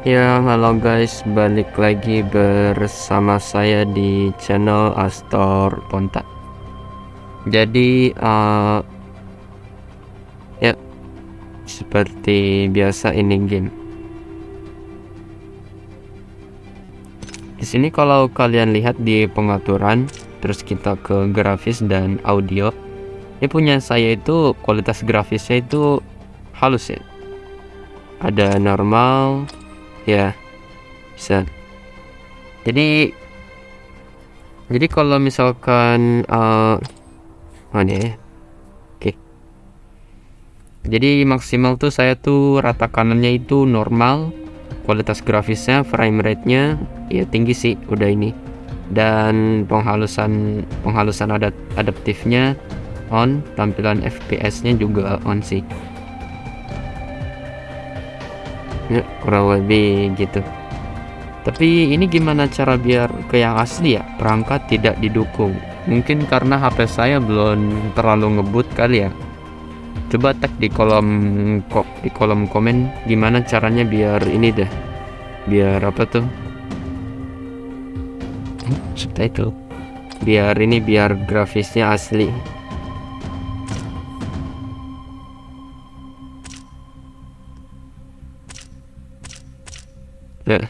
Ya, halo guys, balik lagi bersama saya di channel Astor Ponta. Jadi, uh, ya, seperti biasa ini game. Di sini kalau kalian lihat di pengaturan, terus kita ke grafis dan audio, ini punya saya itu kualitas grafisnya itu halus ya. Ada normal, ya bisa. Jadi jadi kalau misalkan uh, mana ya. Oke. Jadi maksimal tuh saya tuh rata kanannya itu normal kualitas grafisnya frame rate nya ya tinggi sih udah ini. Dan penghalusan penghalusan adat adaptifnya on tampilan fps nya juga on sih ya kurang lebih gitu. Tapi ini gimana cara biar ke yang asli ya? Perangkat tidak didukung. Mungkin karena HP saya belum terlalu ngebut kali ya. Coba tag di kolom kok di kolom komen gimana caranya biar ini deh. Biar apa tuh? Hmm, subtitle. Biar ini biar grafisnya asli ya.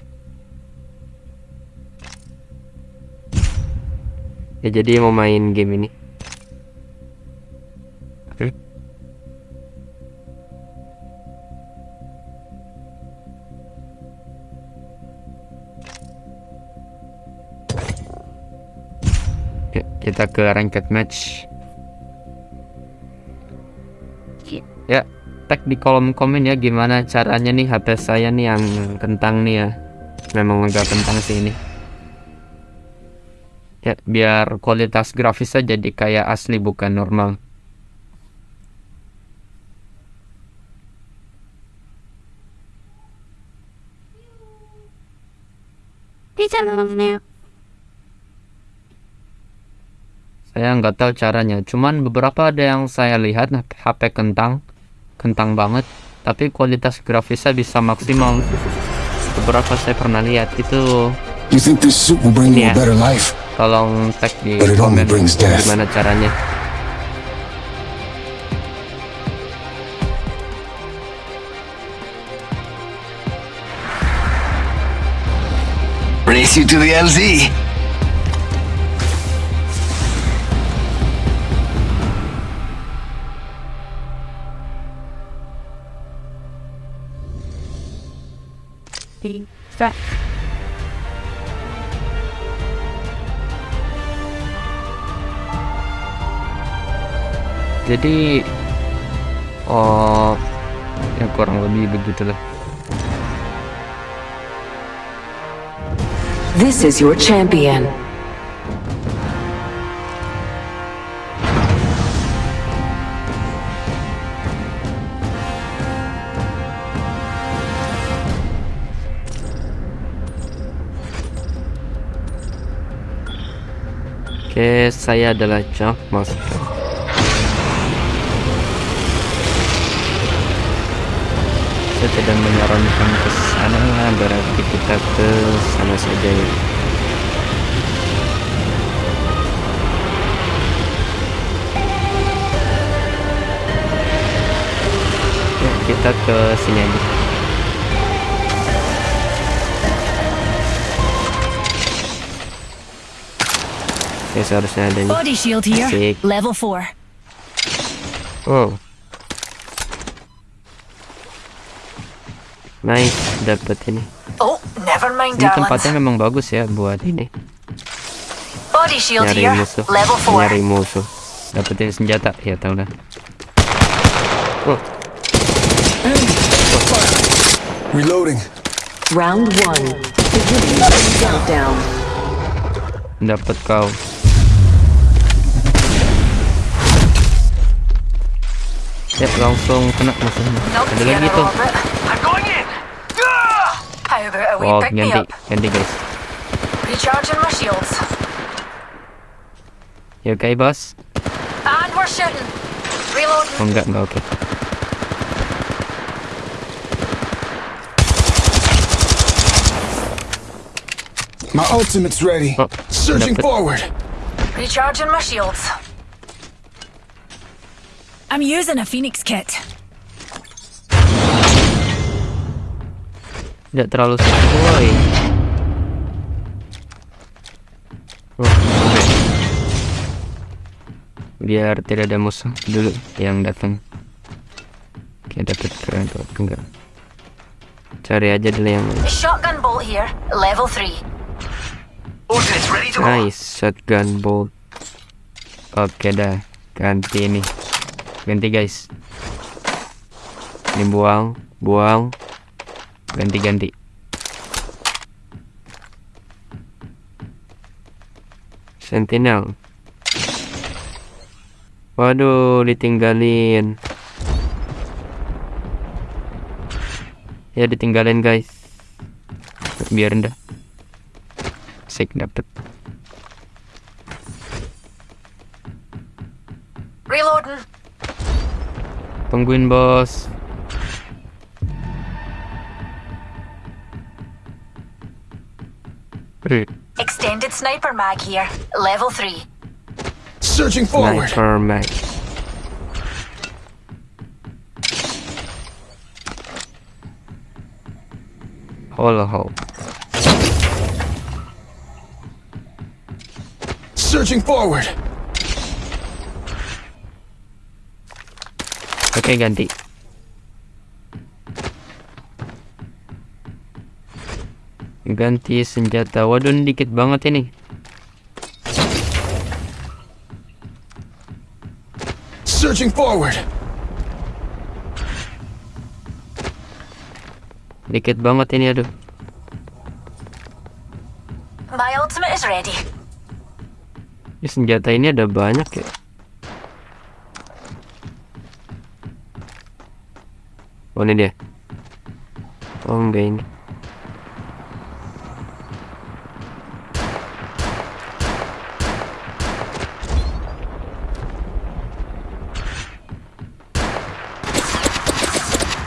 Ya jadi mau main game ini. Oke. Ya, kita ke ranked match. Ya tag di kolom komen ya gimana caranya nih HP saya nih yang kentang nih ya. Memang agak kentang sih ini. Ya biar kualitas grafisnya jadi kayak asli bukan normal. Saya nggak tahu caranya. Cuman beberapa ada yang saya lihat HP kentang kentang banget tapi kualitas grafisnya bisa maksimal beberapa saya pernah lihat itu You think this suit will bring ini you a ya better life? tolong tag di komen gimana caranya Race you to the LZ. Jadi oh ya kurang lebih begitulah This is your champion. Oke saya adalah Chuck Master saya tidak menyarankan ke sana berarti kita ke sana saja. Ya Ya, kita ke sini aja ya seharusnya ada nih Body shield here. Asik. Level 4. Wow. Nice, dapat ini. Oh, never mind, Ini tempatnya memang bagus ya buat ini. Body shield Nyari here. musuh. Level 4. Nyari musuh. Dapetin senjata, ya tau lah. Oh, Reloading. Round one. Beginning ring countdown. dapat kau. Going in. How about a wee Wow, pick me ganti, up? ganti guys. Recharging my shields. Ya oke bos. And we're shooting. Reloading. Oh enggak, enggak oke. My ultimate's ready. Oh, Searching forward. Recharging my shields. I'm using a Phoenix kit. Tidak terlalu sesuai. Oh. Biar tidak ada musuh dulu yang datang. Oke, dapat keren tuh enggak. Cari aja dulu yang Shotgun bolt here. Level 3. Ultimate's ready to go. nice shotgun bolt. Oke dah, ganti ini. Ganti guys. Ini buang, buang. Ganti-ganti. Sentinel. Waduh, ditinggalin. Ya ditinggalin guys. Biar rendah. Sik dapet. Reloading. Tungguin bos. Eh, Extended sniper mag here. Level 3. Searching forward. Sniper mag. Holo ho. Searching forward. Oke ganti. Ganti senjata. Waduh dikit banget ini. Searching forward. Dikit banget ini aduh. My ultimate is ready. Ini senjata ini ada banyak ya. Oh ini dia. Oh enggak ini.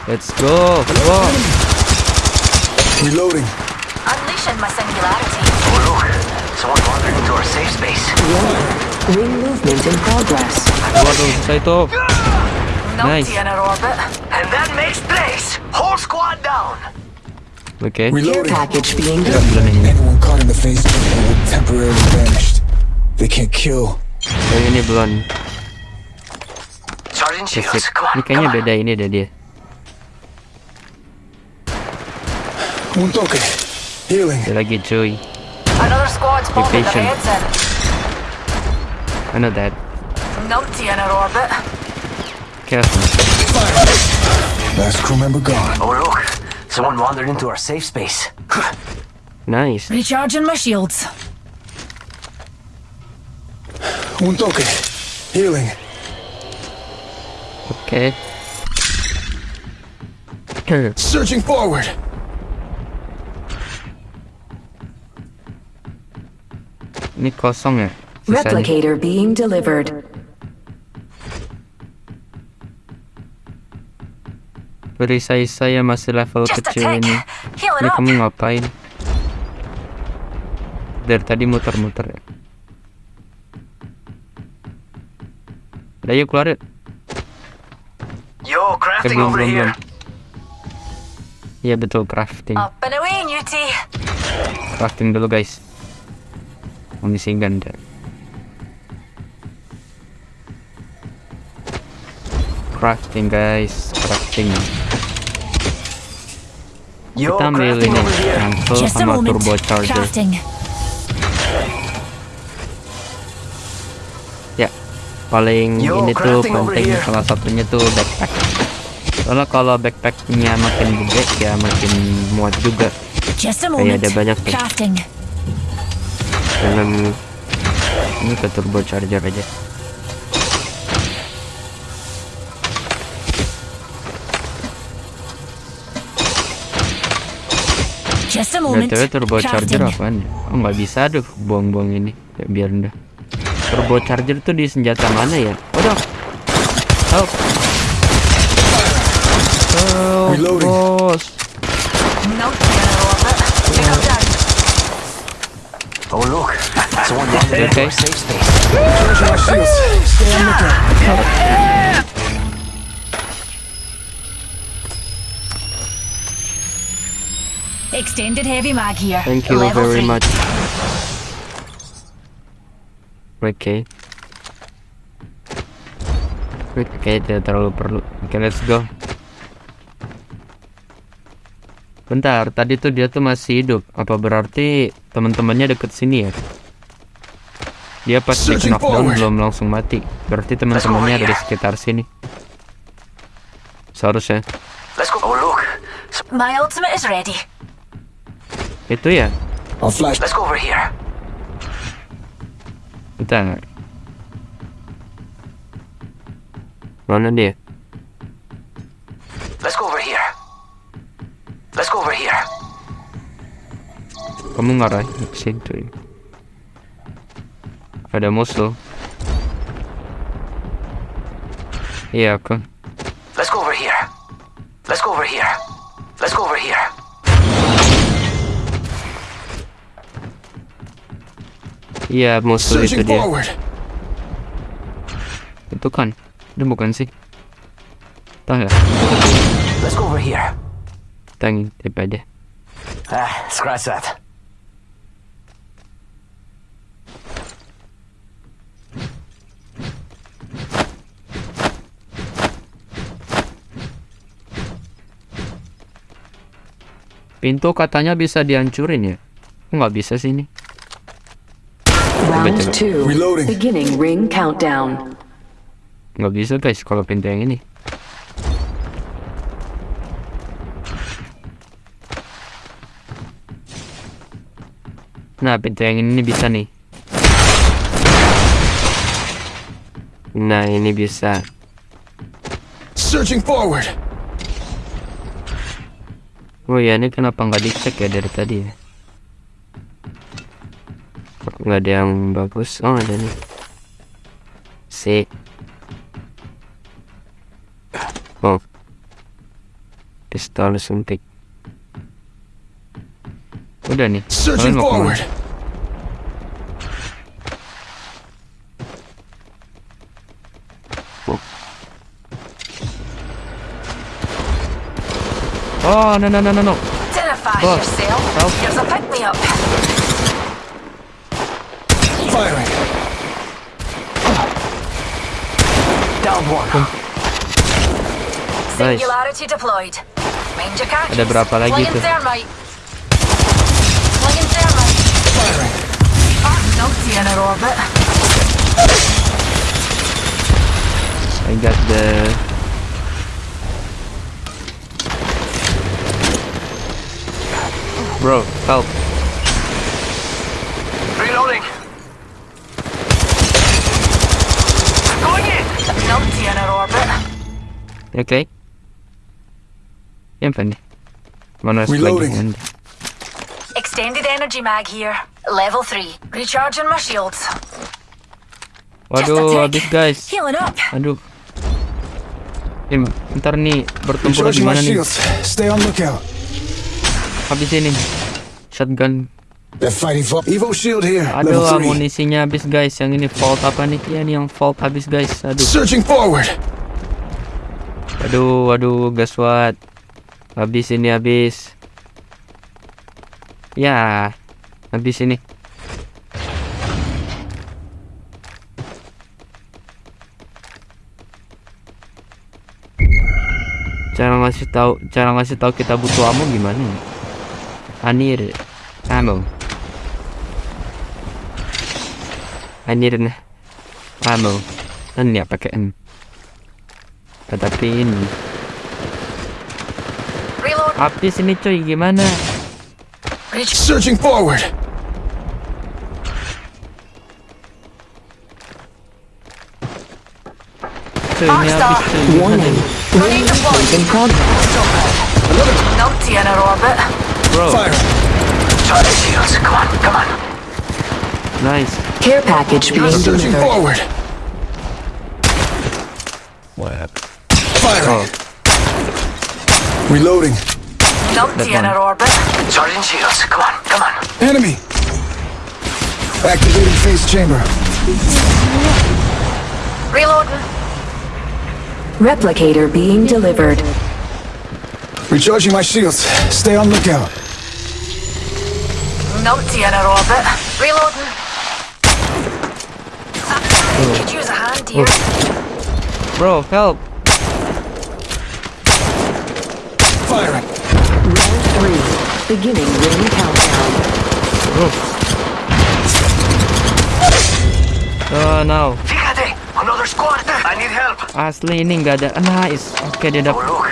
Let's go. Wow. Reloading. Unleashing my singularity. Oh, look. Someone wandered into our safe space. Ring movement in progress. Waduh, saya itu. Numpty Nice. in our orbit. And that makes place. Whole squad down. Oke. Care Reloading. package being Kita belum ini. Anyone caught in the phase chamber will be temporarily banished. They can't kill. Oh ini belum. Sergeant Sip, Shields, sip. come on. Ini kayaknya come on. beda ini deh dia. Un toque. Healing. Ada lagi cuy. Another squad's bombing their patient. heads in. I know that. Numpty in our orbit. Careful. Last crew member gone. Oh, look. Someone wandered into our safe space. Nice. Recharging my shields. Un toque. Healing. Okay. Searching forward. Ini kosong ya? Replicator being delivered. Perisai saya masih level Just kecil ini. Ini kamu ngapain? Dari tadi muter-muter ya. Udah yuk keluar yuk. Yo, Eh, crafting belum, over belum, here. belum. Iya betul crafting. Away. Crafting dulu guys. Amunisi ganda. Crafting guys, crafting. Yo, Kita ambil ini Just a sama turbo charger. Crafting. Ya, paling Yo, ini tuh penting salah satunya tuh backpack. Soalnya kalau backpacknya makin gede ya makin muat juga. Kayak ada banyak tuh. Crafting. Dengan ini ke turbo charger aja. BTW turbo charger Crafting. apaan ya? Oh nggak bisa aduh buang-buang ini ya, biar udah Turbo charger tuh di senjata mana ya? Waduh Help Help bos orbit. Pick up down. Oh, look. Someone wandered into Okay. safe space. Charging my shields. Stay on lookout. Extended heavy mag here. Thank you Level very three. much. Oke. Oke, tidak terlalu perlu. Oke, let's go. Bentar, tadi tuh dia tuh masih hidup. Apa berarti teman-temannya deket sini ya? Dia pas di Searching knockdown belum langsung mati. Berarti teman-temannya ada di sekitar sini. Seharusnya. Let's go. Oh, look. My ultimate is ready. Itu ya? I'll flash. Let's go over here. Bentar. Mana dia? Let's go over here. Let's go over here. Kamu ngarah ke situ. Ada musuh. Iya, aku. Let's go over here. Let's go over here. Let's go over here. Iya, musuh itu dia. Itu kan. Itu bukan sih. Tahu ya? Let's go over here. Kita ngintip aja. Ah, scratch that. Pintu katanya bisa dihancurin ya? Kok nggak bisa sih ini? Round two. Reloading. Beginning ring countdown. Nggak bisa guys kalau pintu yang ini. Nah, pintu yang ini bisa nih. Nah, ini bisa. Searching forward. Oh ya, ini kenapa nggak dicek ya dari tadi ya? Nggak ada yang bagus. Oh, ada nih. Si. Oh. Pistol suntik. Udah nih. Searching Kalian mau ke mana? forward. Oh, no, no, no, no, no. Identify Boss, yourself. help. Here's a pick me up. Firing. Down one. Nice. Singularity deployed. Mind your catches. Ada berapa lagi Flinging tuh? thermite. Flinging thermite. Firing. Ah, numpty in an orbit. I got the... Bro, help. Reloading. Going in. Numpty in an orbit. Oke. Yang nih? Mana Reloading. Extended energy mag here. Level 3. Recharging my shields. Waduh, habis guys. Aduh. Im, ntar nih bertempur Recharging my gimana nih? shields. Stay on lookout. Habis ini. Shotgun. They're fighting for Evo shield here. Aduh, Level three. amunisinya habis guys. Yang ini fault apa nih? Iya nih yang fault habis guys. Aduh. Searching forward. Aduh, aduh, guess what? Habis ini habis. Ya, habis ini. Cara ngasih tahu, cara ngasih tahu kita butuh ammo gimana? need ammo. I need an ammo. Kan ya pakai. Tetapi ini Reload. habis ini cuy gimana? Reach. Searching forward. Cuy ini habis cuy. Gimana Warning. nih? Ring movement in progress. Numpty in an orbit. Bro, Firing. Charging shields. Come on, come on. nice. Care package being Searching delivered. forward. Firing. Oh, Reloading. Numpty That in orbit. Charging shields. Come on, come on. Enemy. Activating phase chamber. Reloading. Replicator being delivered. Recharging my shields. Stay on lookout. Numpty in our orbit. Reloading. Could use a hand here. Oh. Bro, help. Firing. Round three. Beginning ring countdown. Bro. Oh no. Fíjate! Another squad! I need help! Asli ini nggak ada. Ah, nice. Oke dia Oh, dapat. look.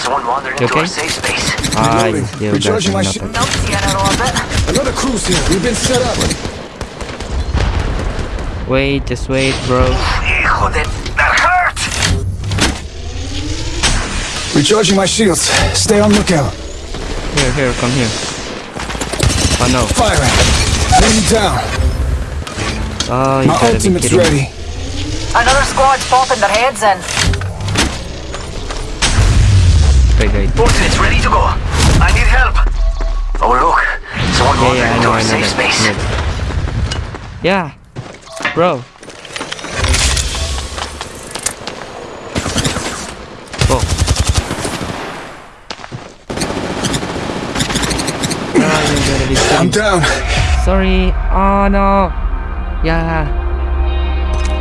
Someone wandered You into our okay? safe space. Ah, Reloading. dia udah Recharging my dapat. shi- Numpty in our orbit. Another cruise here. We've been set up. Wait, just wait, bro. Hijo de... Recharging my shields. Stay on lookout. Here, here, come here. Oh no. Firing. Enemy down. Oh, you My gotta be ultimate's ready. Another squad's popping their heads in. Okay, guys. Ultimate's ready to go. I need help. Oh, look. Someone Yeah, wandered yeah, I into know, our I know safe space. I. Yeah, bro. I'm down. Sorry. Oh no. Ya.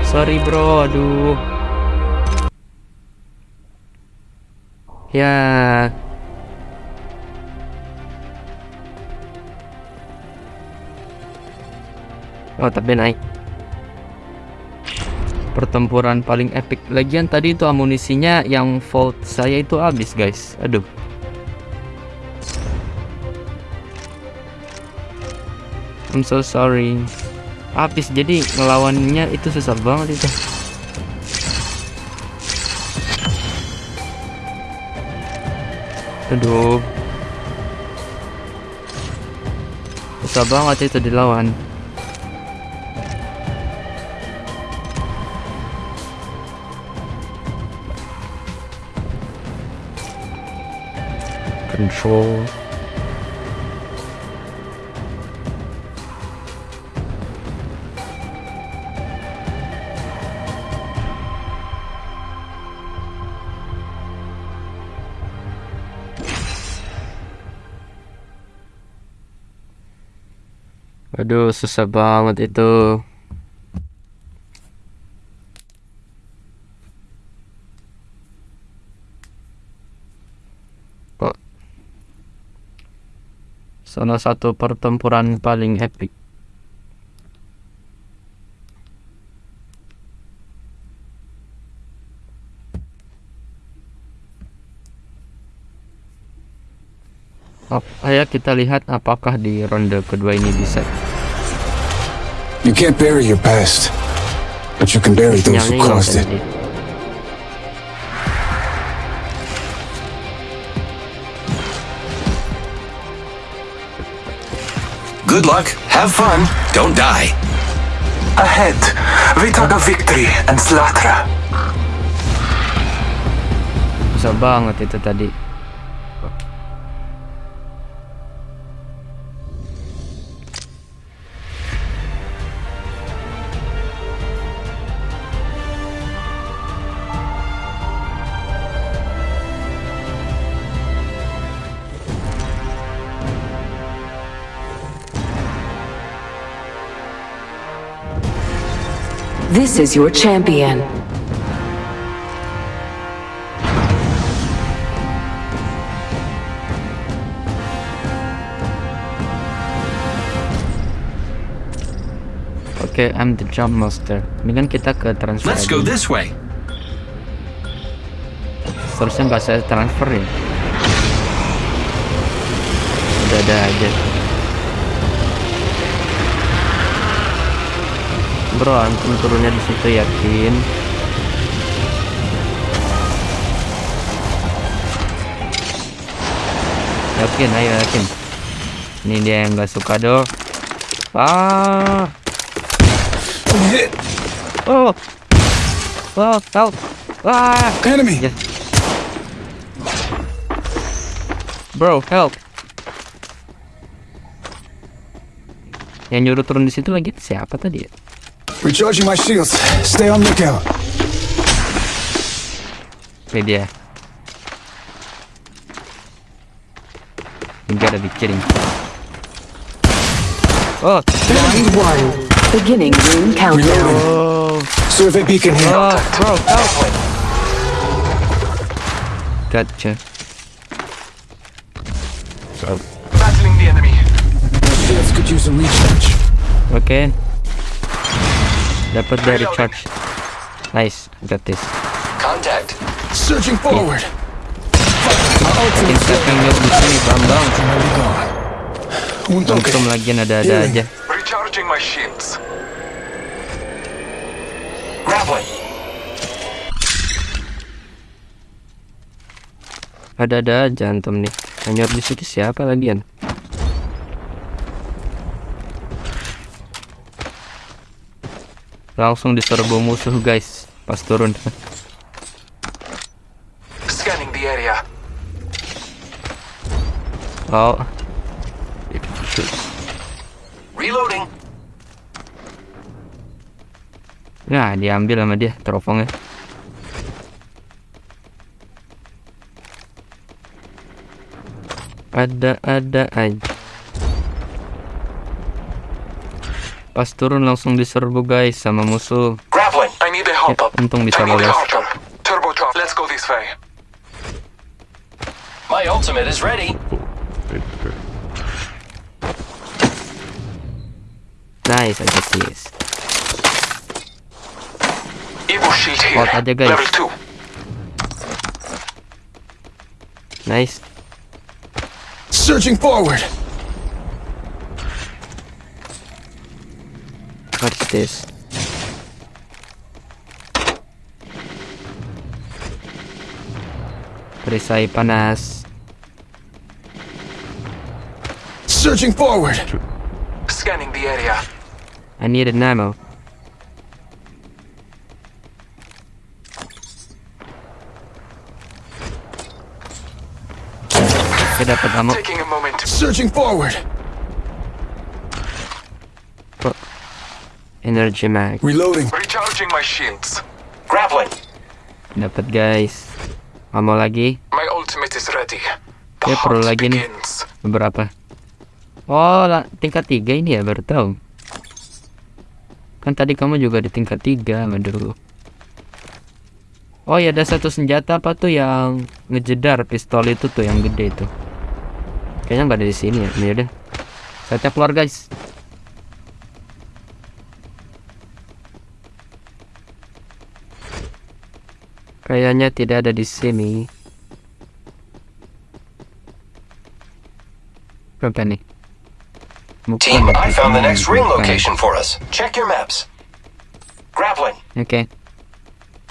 Sorry bro. Aduh. Ya. Oh tapi naik. Pertempuran paling epic. Lagian tadi itu amunisinya yang volt saya itu habis guys. Aduh. I'm so sorry. Habis jadi ngelawannya itu susah banget itu. Aduh. Susah banget itu dilawan. Control. Aduh, susah banget itu. Kok salah satu pertempuran paling epic. Ayo kita lihat apakah di ronde kedua ini bisa. You can't bury your past, but you can bury those who caused it. Good luck, have fun, don't die. Ahead, we talk of victory and slaughter. Susah banget itu tadi. This is your champion. Oke, I'm the jump master. Kan kita ke transfer. Let's go this way. Seharusnya nggak saya transfer ya. Udah ada aja. Bro, antum turunnya di situ yakin? Yakin, ayo yakin. Ini dia yang nggak suka doh. Ah, oh, oh, help! Ah, Enemy. yes. Bro, help! Yang nyuruh turun di situ lagi siapa tadi ya? Recharging my shields. Stay on lookout. Ini dia. You gotta be kidding. Oh, Round one. Beginning room countdown. oh, Survey beacon here. oh, bro, help! Gotcha. Battling the enemy. Shields could use a recharge. Oke. Dapat dari charge. Nice, got this. Contact. Surging forward. Siapa yang di sini. Un toque. Untung lagi ada-ada aja. Recharging my shields. Grappling. Ada-ada aja antum nih. Hanya di situ siapa lagian? Langsung diserbu musuh guys pas turun. Scanning the area. Oh, Reloading. nah diambil sama dia teropongnya. Ada-ada aja. Pas turun langsung diserbu guys sama musuh. Grappling. I need a hop Ya, untung bisa lolos. hop up. Turbocharge. Let's go this way. My ultimate is ready. Nice, I got this. Evo shield here. Spot aja, guys. Level 2. Nice. Surging forward. This? Perisai panas. Surging forward. Scanning the area. I need an ammo. Oke dapat ammo. Taking a moment. Surging forward. Energy mag. Reloading. Recharging my shields. Grappling. Dapat guys. Ammo lagi. My ultimate is ready. The Ya, perlu lagi nih. Beberapa. Oh, tingkat tiga ini ya baru tahu. Kan tadi kamu juga di tingkat tiga sama dulu. Oh ya ada satu senjata apa tuh yang ngejedar pistol itu tuh yang gede itu. Kayaknya nggak ada di sini ya. Ini udah. Saya keluar guys. Kayaknya tidak ada di sini. Apa nih? Team, I found the next ring location for us. Check your maps. Grappling. Oke,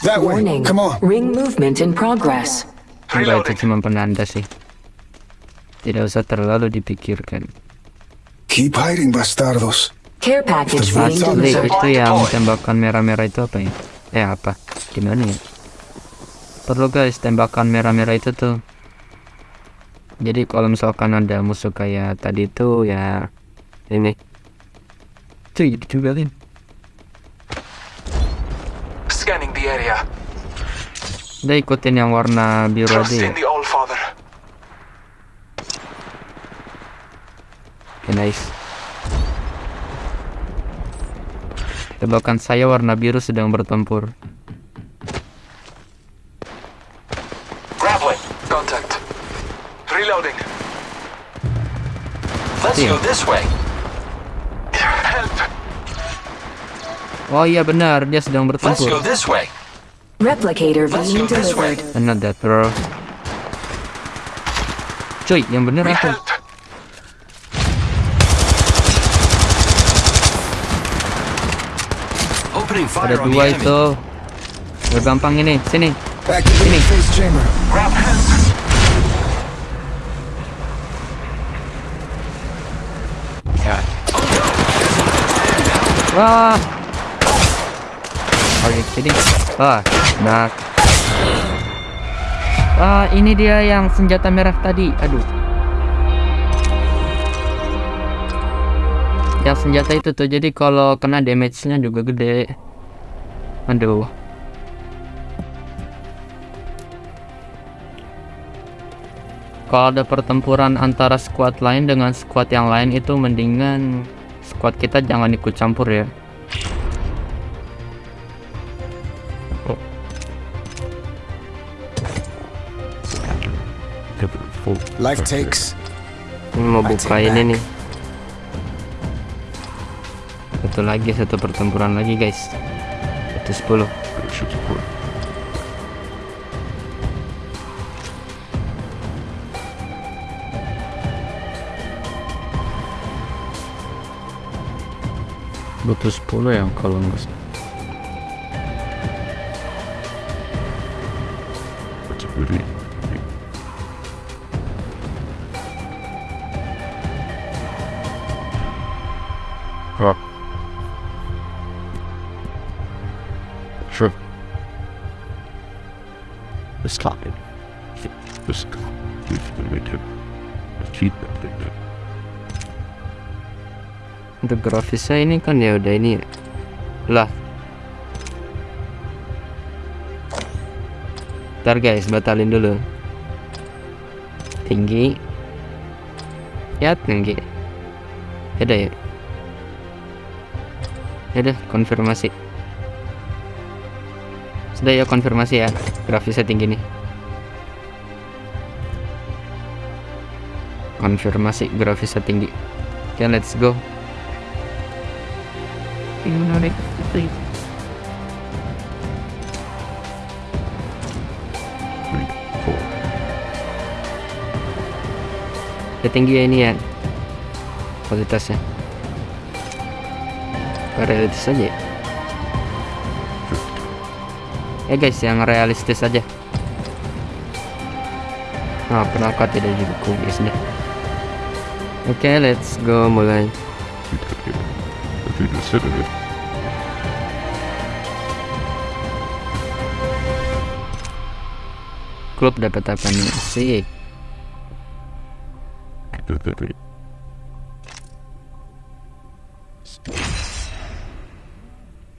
That way. Warning. Come on. Ring movement in progress. enggak itu cuma penanda sih. Tidak usah terlalu dipikirkan. Keep hiding, bastardos. Care package being delivered. itu yang tembakan merah-merah itu apa ya? Eh apa? Gimana ya? Perlu guys tembakan merah-merah itu tuh. Jadi kalau misalkan ada musuh kayak tadi itu ya ini. Cuy, dijualin. Scanning the area. Udah ikutin yang warna biru aja ya. Oke, nice. Tembakan saya warna biru sedang bertempur. Way. Help. Oh iya benar, dia sedang Let's go bertempur. this way. Replicator being delivered. And not that bro. Cuy, yang bener We apa? help. Opening Ada dua itu. Udah gampang ini, sini. Activating Wah. Are you kidding? Wah, nah. Ah, ini dia yang senjata merah tadi. Aduh. yang senjata itu tuh jadi kalau kena damage-nya juga gede aduh kalau ada pertempuran antara squad lain dengan squad yang lain itu mendingan squad kita jangan ikut campur ya. Life takes. ini mau buka ini nih. Satu lagi satu pertempuran lagi guys. Itu 10 butuh 10 ya kalau nggak grafisnya ini kan ya udah ini ya. lah. Ntar guys batalin dulu. Tinggi. Ya tinggi yaudah ya yaudah konfirmasi. Sudah ya konfirmasi ya grafisnya tinggi nih. Konfirmasi grafisnya tinggi. Oke let's go Udah tinggi ya ini ya kualitasnya. Realistis aja ya. Ya guys yang realistis aja. Nah perangkat tidak didukung guys deh oke let's go mulai. If you consider klub dapat apa nih? Sih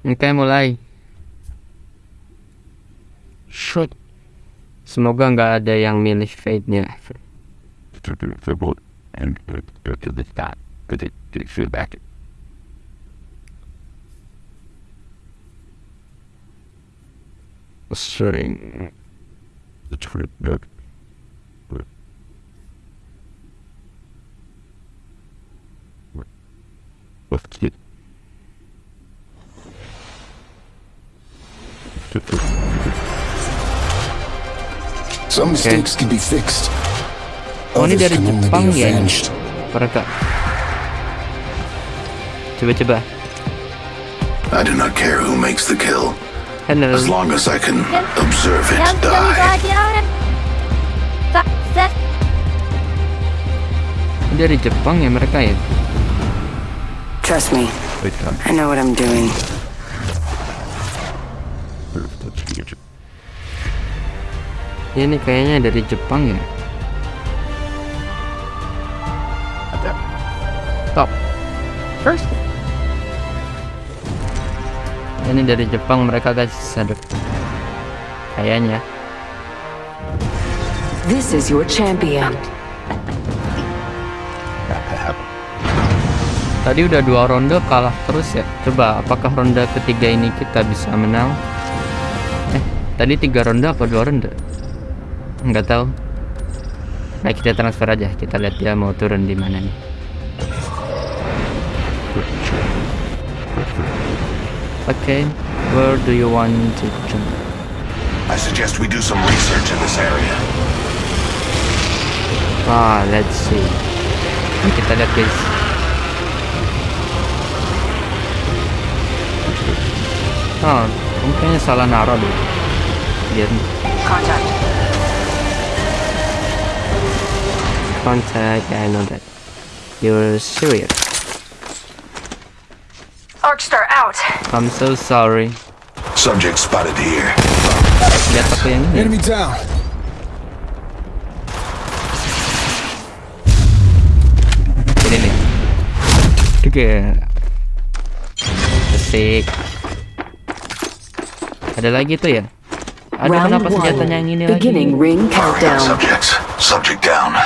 oke mulai. Shut semoga nggak ada yang milih fate-nya to the liberal and go to the stop. Because it did feel back. sering The trip back. Let's get. Some mistakes can be fixed. Oh ini Others dari can only Jepang be ya ini avenged. mereka coba-coba I do not care who makes the kill, hello as long as I can observe it die. dari Jepang ya mereka ya Trust me. I know what I'm doing. Ini kayaknya dari Jepang ya ini dari Jepang mereka guys aduh kayaknya. This is your champion. tadi udah dua ronde kalah terus ya. Coba apakah ronde ketiga ini kita bisa menang? Eh tadi tiga ronde apa dua ronde? Nggak tahu. Nah kita transfer aja. Kita lihat dia mau turun di mana nih oke where do you want to jump? I suggest we do some research in this area. ah let's see. Ini kita lihat guys oh mungkin salah naruh deh biar Contact. contact I know that. You're serious Arcstar out. I'm so sorry Subject spotted here. lihat aku yang ini Enemy down. ini nih juga. Asik. Ada lagi tuh ya? Ada Round kenapa senjatanya yang one. ini Beginning lagi? ring countdown. Subjects. Subject down.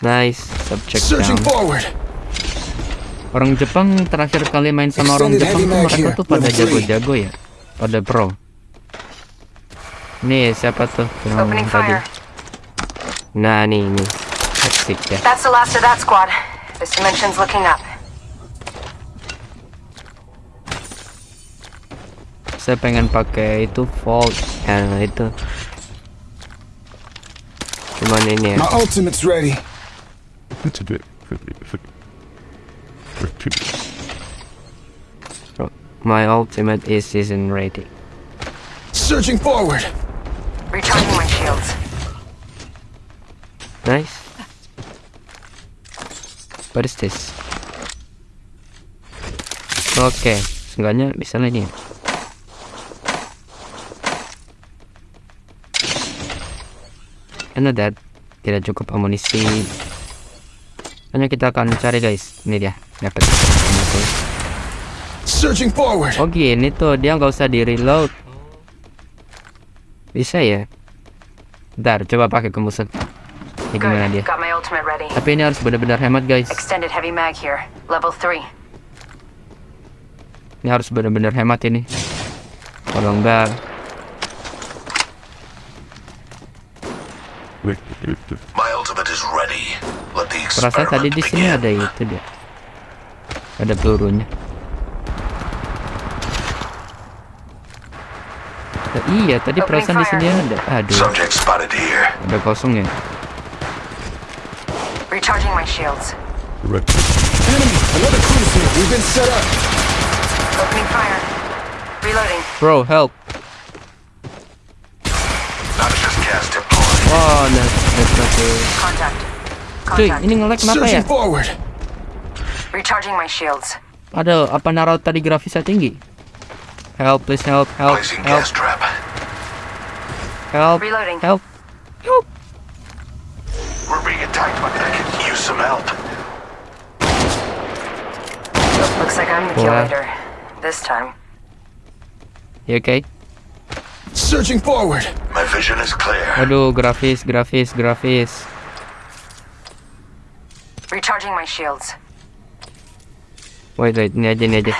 Nice, subject Searching down. forward. Orang Jepang terakhir kali main sama orang Jepang tuh mereka here, tuh pada jago-jago ya, pada pro. Nih siapa tuh yang Opening tadi? fire. Nah nih nih, asik ya. That's the last of that squad. This dimension's looking up. Saya pengen pakai itu Vault, yang itu. Cuman ini ya. My ultimate's ready. It's a bit. My ultimate is isn't ready. Searching forward. Recharging my shields. Nice. What is this? Oke, seenggaknya bisa lah ini. Karena that tidak cukup amunisi. Hanya kita akan cari guys. Ini dia, dapat. Searching forward. Oh gini tuh, dia nggak usah di reload. Bisa ya? Bentar, coba pakai ke musuh. Ini gimana dia? Tapi ini harus benar-benar hemat guys. Extended heavy mag here. Level 3. Ini harus benar-benar hemat ini. Kalau enggak. My ultimate is ready. Perasaan tadi di sini ada itu dia. Ada pelurunya. Nah, iya, tadi perasaan di sini ada. Aduh, ada kosong ya. Recharging my shields. Right. Enemy. Another cruise here. We've been set up. Opening fire. Reloading. Bro, help. Not just cast deployed. Wah, nah, that's not the- Contact. Cuy, Contact. ini nge-lag kenapa ya? Forward. Recharging my shields. Ada apa naruh tadi grafisnya tinggi? Help, please help, help, Placing help, gas trap. help, Reloading. help, help. We're being attacked, but I could use some help. Looks like I'm the kill Wow. This time. You okay? Searching forward. My vision is clear. Aduh, grafis, grafis, grafis. Recharging my shields. Wait, wait, ini aja, ini aja.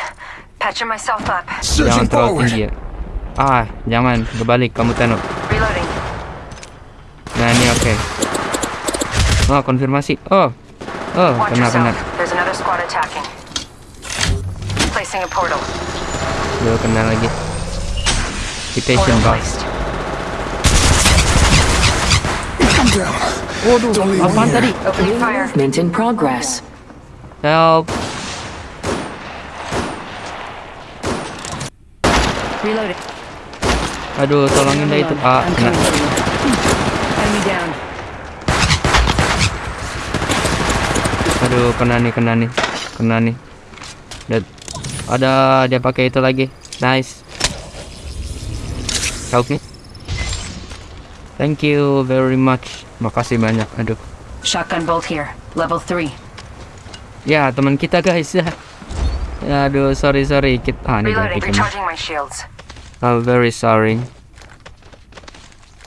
Patching myself up. Jangan terlalu tinggi ya. Ah, jangan. Berbalik, kamu Teno. Reloading. Nah, ini oke. Oh, konfirmasi. Oh. Oh, kena, kena. There's another squad attacking. Placing a portal. Kena lagi. Be patient, Portal bang. placed. I'm down. Waduh, apaan tadi? Movement in progress. Help. Reloading. Aduh, tolongin dah itu. Ah, kena. Aduh, kena nih, kena nih. Kena nih. Dan ada dia pakai itu lagi. Nice. Help me. Thank you very much. Makasih banyak. Aduh. Shotgun bolt here. Level 3. Ya, teman kita guys ya. Aduh, sorry sorry. Kita ah, ini Reloading. kita. Recharging my shields. I'm very sorry.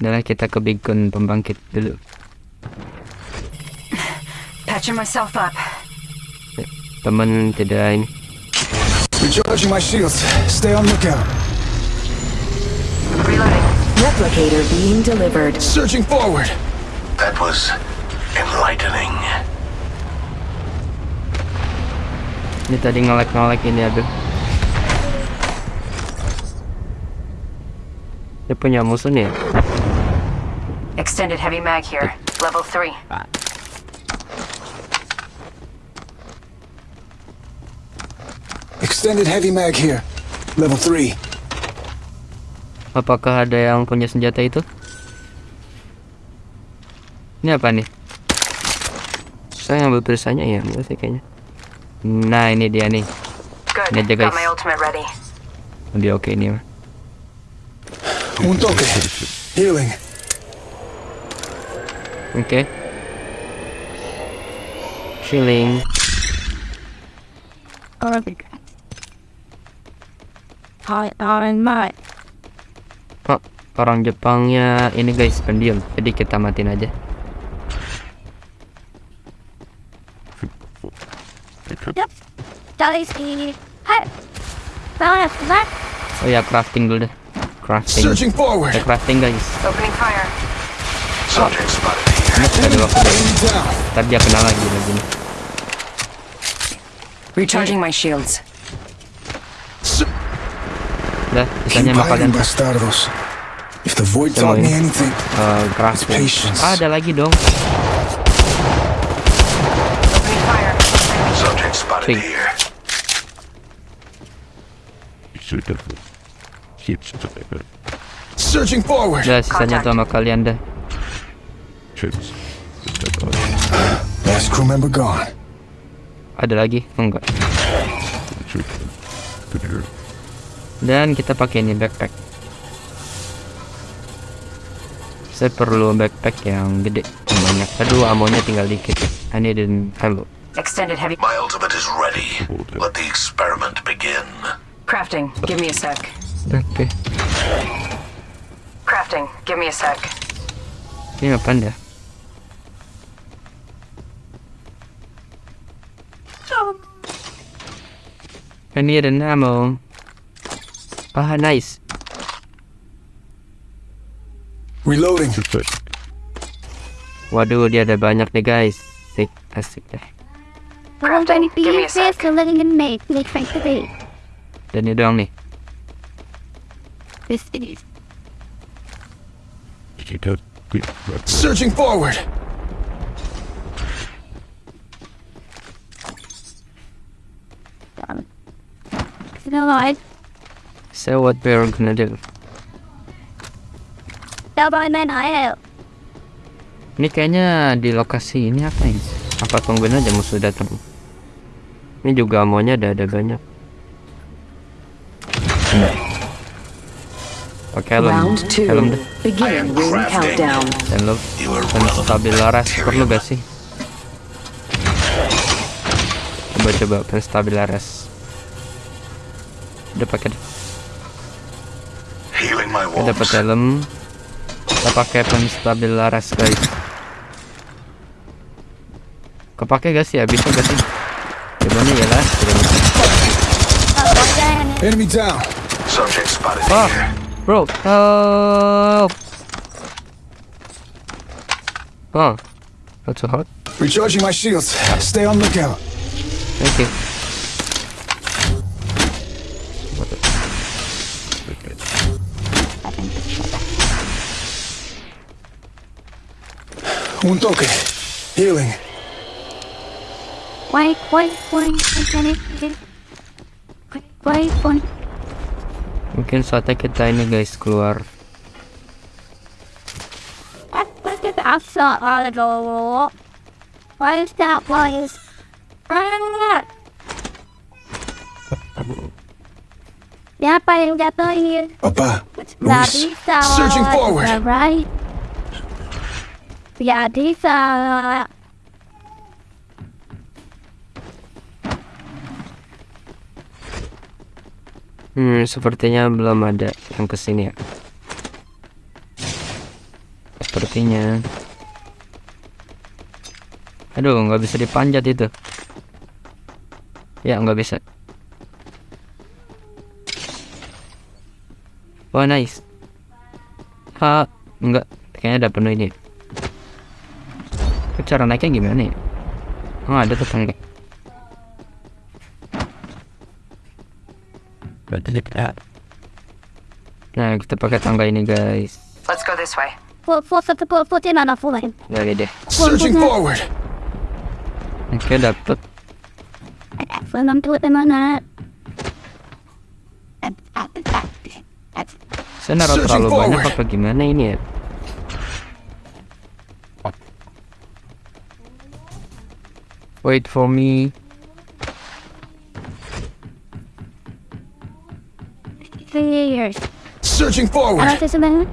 Adalah kita ke beacon pembangkit dulu. Patching myself up. Temen tidak ini. Recharging my shields. Stay on lookout. Reloading. Replicator being delivered. Searching forward. That was enlightening. Ini tadi ngelek-ngelek ini aduh. Dia punya musuh nih? Extended heavy mag here. Level 3. Extended heavy mag here. Level 3. Apakah ada yang punya senjata itu? Ini apa nih? Saya ngambil perisanya ya, enggak sih kayaknya. Nah ini dia nih, Good. Ini aja, guys. ready. lebih oke ini mah. Un toque. Healing. Oke. Chilling. Hi, I'm my. Oh, orang Jepangnya ini guys pendiam, jadi kita matiin aja. Oh ya crafting dulu deh. Crafting. Kita crafting guys. Opening fire. Subject spotted here. Ini ada waktu deh. Enemy down. Ntar dia kena lagi lagi nih. Recharging my shields. Udah, Keep sisanya mah kalian hiding, bastardos. If the ini. uh. Ah, ada lagi dong. Searching forward. Udah, sisanya tuh sama kalian dah. Last crew member gone. Ada lagi? Enggak. Dan kita pakai ini backpack. Saya perlu backpack yang gede, yang banyak. Aduh, amonya tinggal dikit. I need an hello. Extended heavy. My ultimate is ready. Let the experiment begin. Crafting. Give me a sec. Oke. Crafting. Give me a sec. Ini apaan dah? I need an ammo. Ah, nice. Reloading. Waduh, dia ada banyak nih guys. Asik, asik deh. We're going to be Give me a here sec. to living in May. Make friends to be. Dan ini doang nih. This is. Kita Searching forward. You know what? So what we're gonna do? Men I help. Ini kayaknya di lokasi ini apa ini? Apa tungguin aja musuh datang? Ini juga amonya ada ada banyak. Pakai helm, Round two. helm deh. Dan lo stabil laras perlu gak sih? Coba coba penstabil laras. Udah pakai deh. Kita dapat helm. Kita pakai penstabil laras guys. Kepake gak sih? Ya bisa gak sih? Jawabannya ya lah. tidak bisa. Enemy down. Subject spotted here. bro, help! Oh, that's so hot. Recharging my shields. Stay on lookout. Thank you. Un toque. Healing. Wait, wait, wait, wait, wait, wait, wait. Mungkin saatnya kita ini guys keluar. Look at that shot on the wall. Why is that place? Siapa yang jatuhin? Papa. Nggak Luis. bisa. Searching forward. Right? Nggak bisa. Hmm, sepertinya belum ada yang ke sini ya. Sepertinya. Aduh, nggak bisa dipanjat itu. Ya, nggak bisa. Wah, nice. Ha, enggak. Kayaknya udah penuh ini. Kok Cara naiknya gimana ya? Oh, ada tuh tangga. Nah, kita pakai tangga ini, guys. Let's go this way. Put, put, put, put, put in on a full Lagi deh. Searching forward. Oke, dapet. Belum tuh mana? Saya naruh Searching terlalu banyak apa gimana ini ya? Wait for me. Three years. Searching Ano forward. sa sabihin?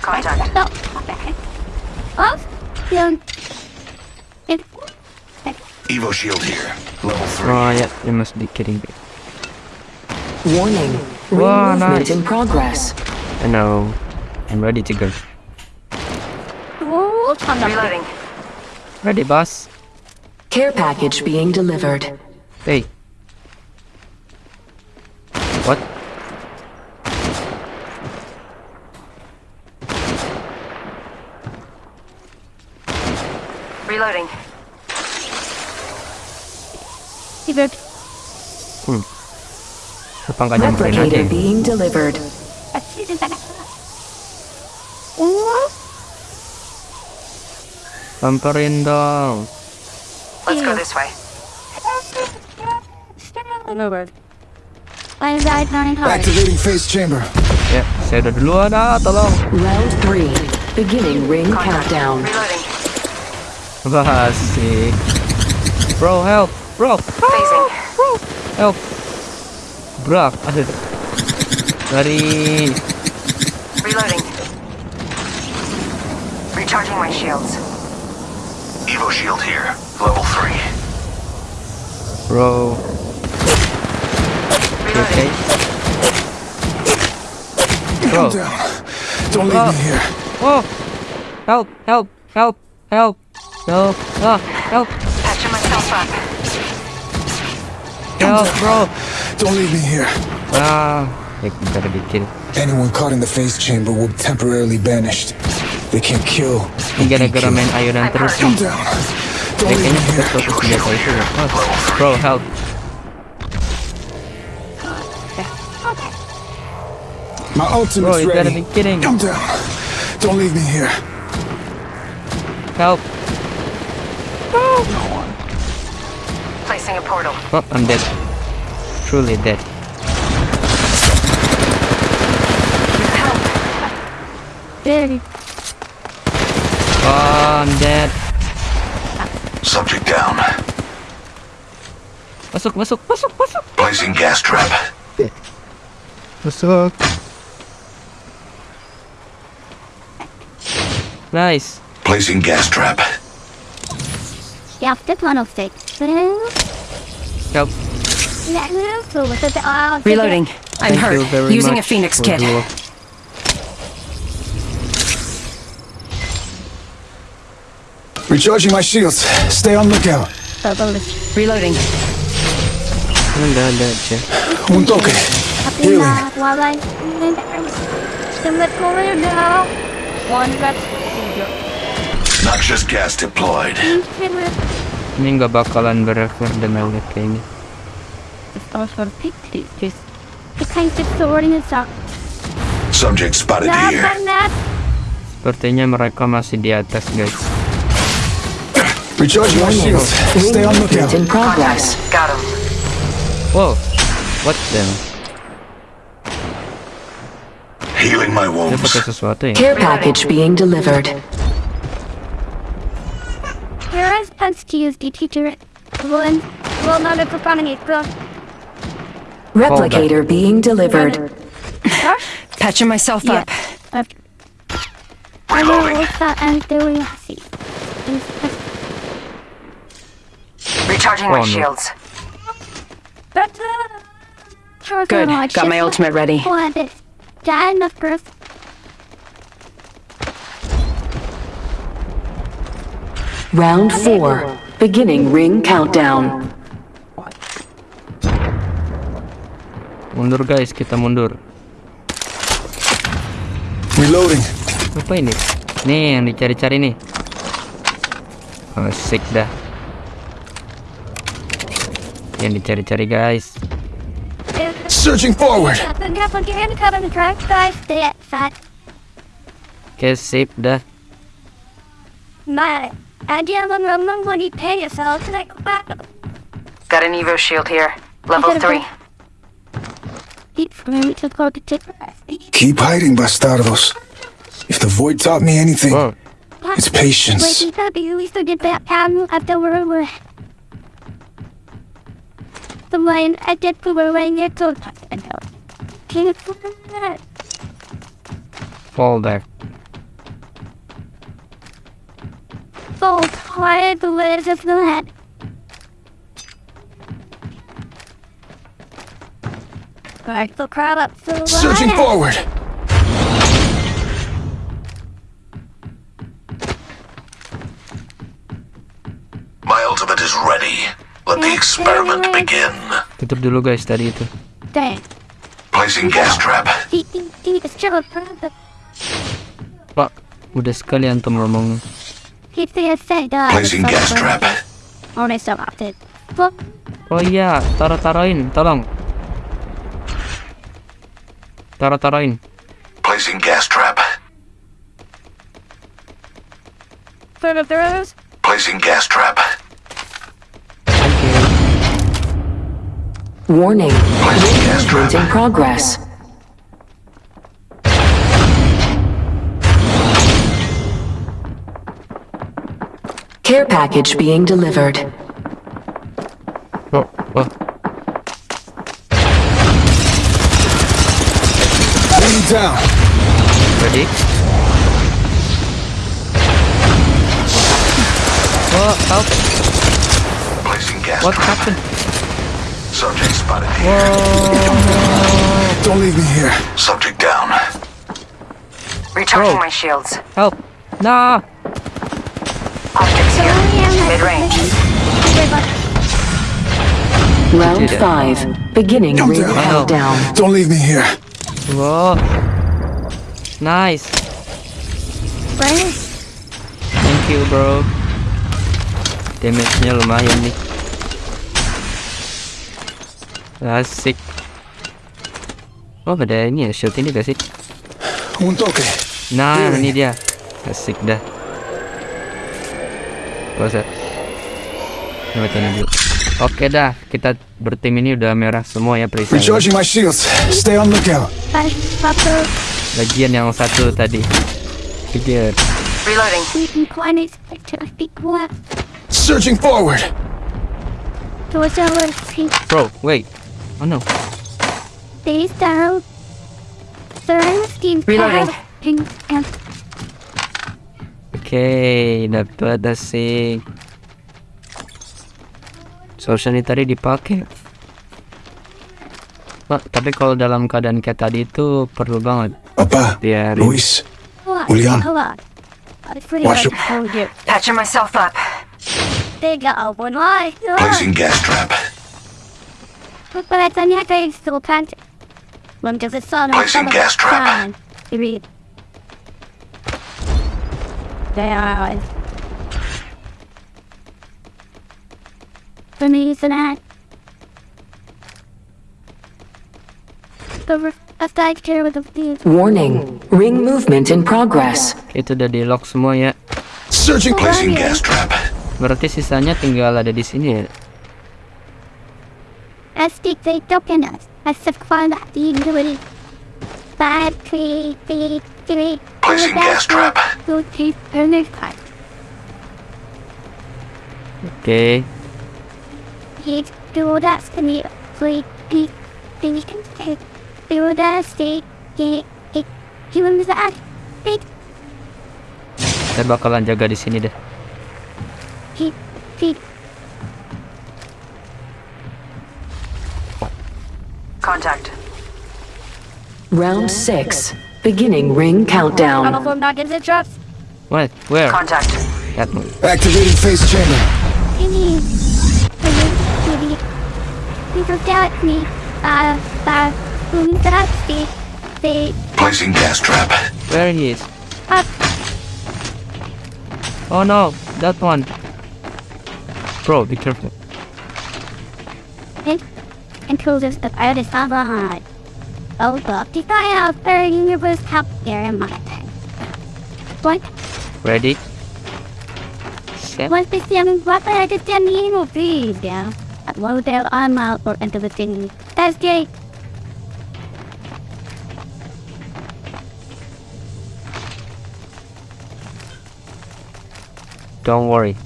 Contact. No. Oh, yeah. It, Evo shield here. Level 3. Ah, oh yeah, you must be kidding me. Warning. Ring Wow, movement nice. in progress. I know. I'm ready to go. oh, on the Reloading. Ready, boss. Care package being delivered. Hey. What? Reloading. fever. Apa nggak nyamperin aja? Replicator ya? being delivered. Oh, Samperin dong. Let's go this way. over. I died running hard. Activating phase chamber. Ya, saya udah duluan ah, tolong. Round three. Beginning ring countdown. Reloading. Wah, asik. Bro, help. Bro, Phasing. help. Bro, aduh. Dari Reloading. Recharging my shields. Evo shield here. Level 3. bro. You okay? Bro. Calm down. Don't leave me here. Oh, help, help, help, help, help, ah, help, Patching myself up. help, bro. Don't leave me here. Ah, you gotta be kidding. Anyone caught in the phase chamber will be temporarily banished. They can't kill. Ini gara-gara main ayunan terus Calm nih. down. Don't Ya, leave kayaknya me kita here. fokus senjata itu ya. Oh, bro, help. My Bro, ultimate's you gotta ready. be kidding. Calm down. Don't leave me here. Help. Placing a portal. Oh, I'm dead. Truly dead. Very Oh, I'm dead. Subject down. Masuk, masuk, masuk, masuk. Placing gas trap. Masuk. Nice. Placing gas trap. yeah, that's one of six. Help. Reloading. I'm Thank you hurt. very Using a much Phoenix for kit. the- Recharging my shields. Stay on lookout. Reloading. Ada, ada aja. Un toque. Tapi na, wala Sembet ko rin daw. One got Noxious gas deployed. Ini nggak bakalan berakhir demi lihat kayaknya. Also pictures. Just the kind of story is up. Subject spotted Nah, here. that. Sepertinya mereka masih di atas, guys. Recharging my shields. Ring Stay on lookout. movement in progress. Got him. Wow, what the? Healing my Dia wounds. pakai sesuatu ya? Care package being delivered. Here is supposed to use the teacher. One, well, not a proponent, bro. Replicator being delivered. Patching myself Yeah. up. I will what's that and doing see. Recharging Oh, my no. shields. Good. Got my ultimate ready. What is that the first? Round four. Beginning ring countdown. Mundur guys, kita mundur. Reloading. Apa ini? Nih yang dicari-cari nih. Oh, sick dah. Yang dicari-cari guys. Searching forward. Oke, sip dah. My idea of a when you pay yourself to like back. Got an Evo shield here. Level Okay, 3. feet from him to go to take. Keep hiding, bastardos. If the void taught me anything, Whoa. it's patience. Wait, up, you used to get that pattern of the world the line I did for wearing it to Fall there. Fall tired, the words of the head. The crowd up to the Searching light. forward. My ultimate is ready. Let the experiment begin. Tutup dulu guys tadi itu. Dang. Placing gas trap. Pak, udah sekalian tuh ngomong. Placing gas trap. Oh iya, taruh-taruhin, tolong. Taruh-taruhin. Placing gas trap. for the throws. Placing gas trap. Warning. Placing gas trap. Movement in progress. Care package being delivered. Oh, oh. Down. Ready? Oh, help! Placing gas What trap. happened? Subject spotted here. Don't leave me here. Subject down. Recharging Bro. my shields. Help! Nah! Optics here. Mid range. Round five. Beginning Calm ring down. countdown. Don't leave me here. Whoa! Nice! Right? Thank you bro. Damage-nya lumayan nih. Asik. Oh ada ini ya shield ini gak sih? Un toque. Nah Really? ini dia. Asik dah. Usah. Coba tanya dulu. Oke dah, kita bertim ini udah merah semua ya perisai. Recharging my shields. Stay on lookout. Five, Papa, Bagian yang satu tadi. Pikir. Reloading. we can climb it to a big left. Searching forward. Towards our feet. Bro, wait. Oh no. Face down. Third team. Reloading. Oke, dapat asik. Social ini tadi dipakai. Pak, tapi kalau dalam keadaan kayak tadi itu perlu banget Papa. biar Luis. William. Patching myself up. They got one lie. Placing gas trap. Placing gas. They are. For me, it's an ad. The aside care with the thieves. Warning. Ring movement in progress. itu udah di lock semua ya. Searching. Placing gas trap. Berarti sisanya tinggal ada di sini ya. Stick they token us. I said find out the ability. Five, three, three, three. Placing gas trap. Two, three. Oke. He's do that to me. Please, please, please, please. Do that, stay, get, get. He was that. He, Saya bakalan jaga di sini deh. he, he. Contact. Round six. Beginning ring None countdown. of them not in the drops. What? Where? Contact. That one. Activating phase chamber. Penny. Penny. He looked at me. Uh, uh, who's that? Stay, stay, Placing gas trap. Where he is? up. Oh no, that one. Bro, be careful. And, and told us that I was not behind. Oh, look, the guy out there in the was up there in my tent. What? Ready? Set. What's the same? What I just didn't even breathe down. Well, there I'm out or into the thing. That's great. Don't worry.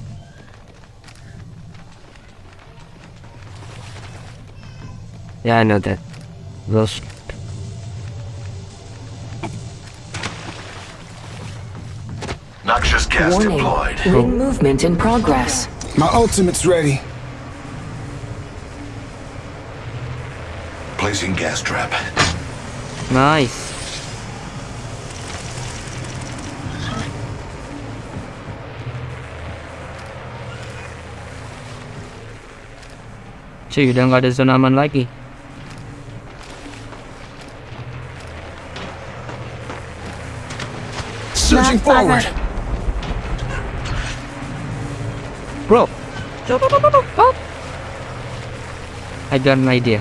Yeah, I know that. Those Noxious gas Gas Warning. deployed. Ring movement in progress. My ultimate's ready. Placing gas trap. Nice. Cuy, udah nggak ada zona aman lagi. Surging forward. Bro. I got an idea.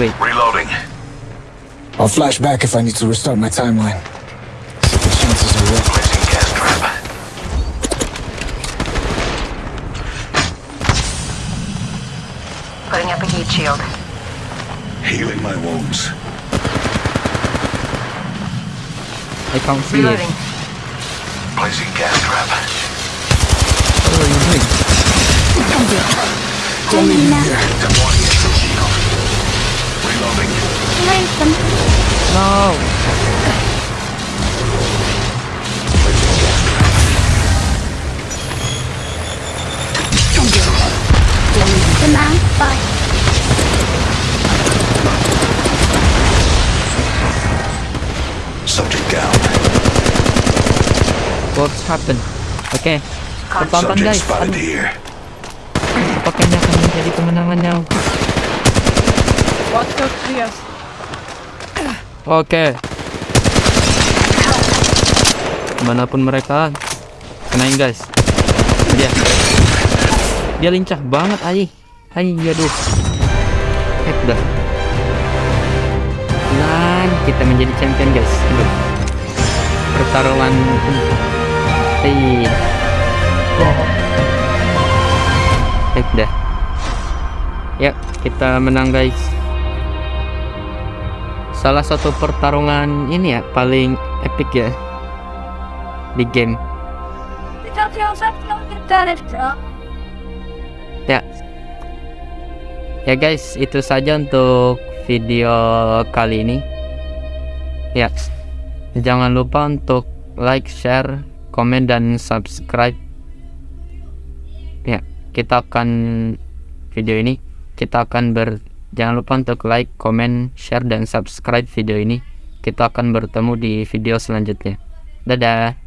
Just wait. Reloading. I'll flash back if I need to restart my timeline. The chances are low. Placing gas trap. Putting up a heat shield. Healing my wounds. I can't see it. Reloading. Placing gas trap. What are you doing? Don't leave me here. No. Subject down. What's happened? Oke. Tonton Subject guys. Aduh, apakah ini akan menjadi kemenangannya? Oke. Di mana pun mereka, kenain guys. Dia, dia lincah banget ayi. Ayi, aduh. Eh, udah. Dan kita menjadi champion guys. Pertarungan. Iya. Eh, udah. Ya, kita menang guys. Salah satu pertarungan ini ya paling epic ya di game. Ya. Ya guys, itu saja untuk video kali ini. Ya. Jangan lupa untuk like, share, komen dan subscribe. Ya, kita akan video ini kita akan ber jangan lupa untuk like, komen, share dan subscribe video ini. Kita akan bertemu di video selanjutnya. Dadah.